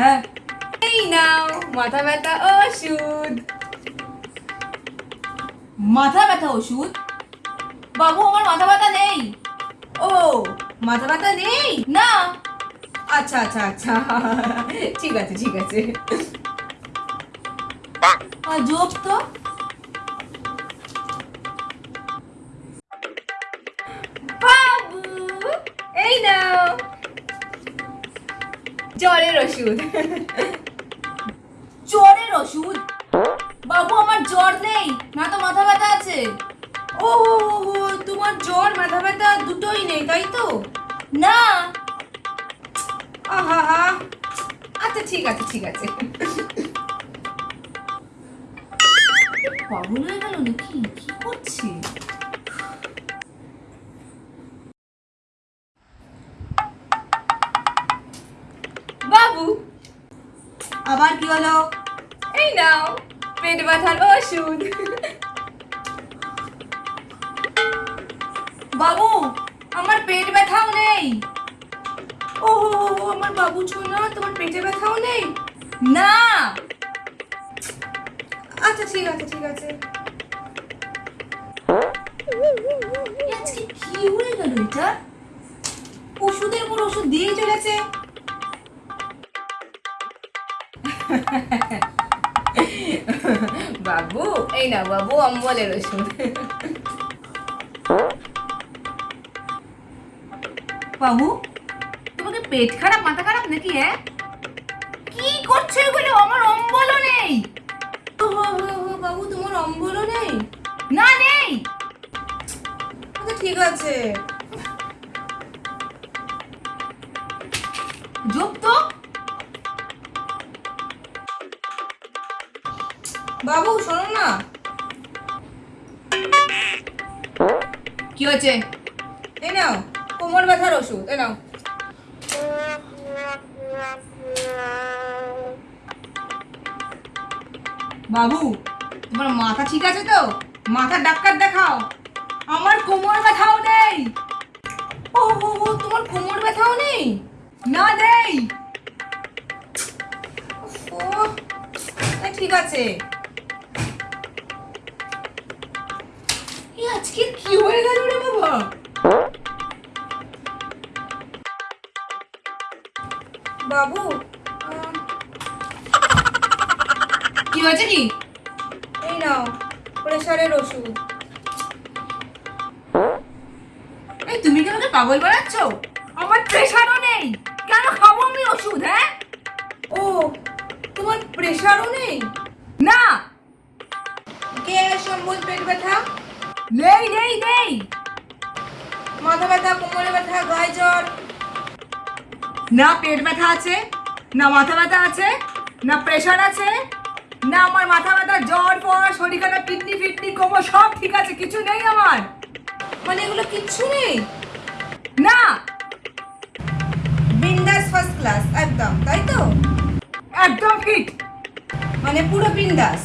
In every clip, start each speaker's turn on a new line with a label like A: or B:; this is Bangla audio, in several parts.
A: হ্যাঁ। এই নাও মাথা ব্যথা ওষুধ। মাথা ব্যথা ওষুধ? বাবু আমার মাথা ব্যথা নেই। ও মাথা ব্যথা নেই? না। আচ্ছা আচ্ছা আচ্ছা। ঠিক আছে ঠিক আছে। যোগ তো? জ্বরের ওষুধ। জ্বরের ওষুধ? বাবু, আমার জ্বর নেই। না তো মাথা ব্যথা আছে। ও তোমার জ্বর, মাথা ব্যথা দুটোই নেই, তাই তো? না। আহা। আচ্ছা ঠিক আছে ঠিক আছে। পাগল হয়ে গেল নাকি? কি করছে? আবার কি হলো? এই নাও পেট ব্যথার ওষুধ। বাবু আমার পেট ব্যথাও নেই। ও আমার বাবু ছোনা তোমার পেটে ব্যথাও নেই? না। আচ্ছা ঠিক আছে ঠিক আছে। আজকে কি হয়ে গেল এটা? ওষুধের পর ওষুধ দিয়ে চলেছে। বাবু, এই না বাবু, অম্বলের ওষুধ। বাবু, তোমাকে পেট খারাপ, মাথা খারাপ নাকি হ্যাঁ? কি করছ এগুলো? আমার অম্বলও নেই। বাবু, তোমার অম্বলও নেই? না, নেই। ঠিক আছে। তো বাবু, শোনো না। কি হয়েছে? নাও, কোমর ব্যথার ওষুধ, এই নাও। বাবু, তোমার মাথা ঠিক আছে তো? মাথার ডাক্তার দেখাও। আমার কোমর ব্যথাও নেই। ও হো তোমার কোমর ব্যথাও নেই? না নেই? ঠিক আছে। আজকে কি হয়ে গেল রে বাবা? বাবু কি হয়েছে কি? এই নাও প্রেশারের ওষুধ। এই তুমি কি আমাকে পাগল বানাচ্ছ? আমার প্রেশারও নেই। কেন খাব আমি ওষুধ হ্যাঁ? ও তোমার প্রেশারও নেই? না। গ্যাস অম্বল পেট ব্যথা? নেই নেই নেই। মাথা ব্যথা কোমরে ব্যথা গায়ে জ্বর। না পেট ব্যথা আছে না মাথা ব্যথা আছে না প্রেশার আছে না আমার মাথা ব্যথা জ্বর পর শরীর খারাপ কিডনি ফিডনি কোমর সব ঠিক আছে কিছু নেই আমার। মানে এগুলো কিচ্ছু নেই? না। বিন্দাস ফার্স্ট ক্লাস একদম তাই তো? একদম ফিট মানে পুরো বিন্দাস।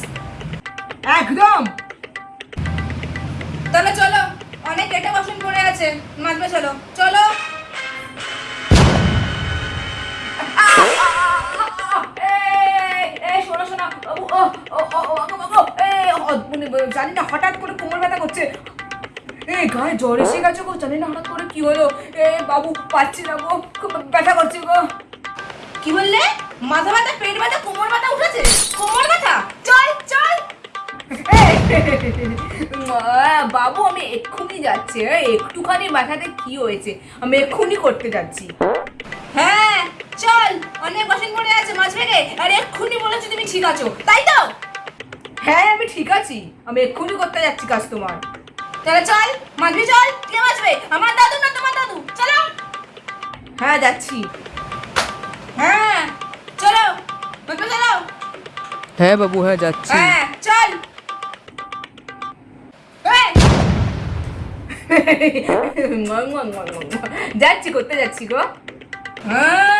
A: একদম। তাহলে চলো, অনেক কেটে বাসন পড়ে আছে মাজবে চলো চলো। জানি না, হঠাৎ করে কোমর ব্যথা করছে। এই, গায়ে জ্বর এসে গেছে গো, জানি না হঠাৎ করে কি হলো। এ বাবু, পাচ্ছি না গো ব্যথা করছে গো। কি বললে? মাথা ব্যথা, পেট ব্যথা, কোমর ব্যথা উঠেছে? কোমর ব্যথা? চল। বাবু আমি এক্ষুনি যাচ্ছি। একটুখানি মাথাতে কি হয়েছে? আমি এক্ষুনি করতে যাচ্ছি। হ্যাঁ চল অনেক বাসন পড়ে আছে মাছ ভেঙে আর এক্ষুনি বলেছি তুমি ঠিক আছো। তাই তো? হ্যাঁ আমি ঠিক আছি। আমি এক্ষুনি করতে যাচ্ছি কাজ তোমার। তাহলে চল মাঝবি চল কে বাঁচবে? আমার দাদু না তোমার দাদু? চলো। হ্যাঁ যাচ্ছি। হ্যাঁ চলো চলো।
B: হ্যাঁ বাবু হ্যাঁ যাচ্ছি।
A: হ্যাঁ চল। যাচ্ছি করতে যাচ্ছি গো। হ্যাঁ।